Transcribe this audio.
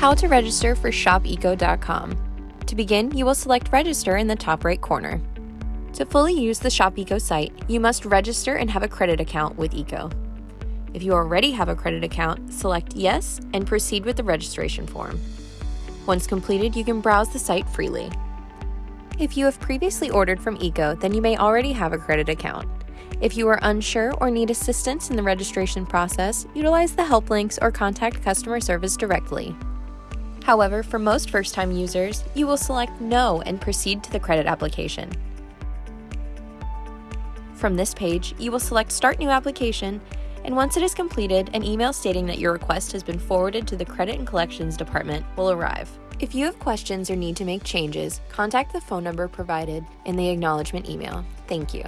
How to register for ShopEco.com. To begin, you will select Register in the top right corner. To fully use the ShopEco site, you must register and have a credit account with Eco. If you already have a credit account, select Yes and proceed with the registration form. Once completed, you can browse the site freely. If you have previously ordered from Eco, then you may already have a credit account. If you are unsure or need assistance in the registration process, utilize the help links or contact customer service directly. However, for most first-time users, you will select No and proceed to the credit application. From this page, you will select Start New Application, and once it is completed, an email stating that your request has been forwarded to the Credit and Collections Department will arrive. If you have questions or need to make changes, contact the phone number provided in the acknowledgement email. Thank you.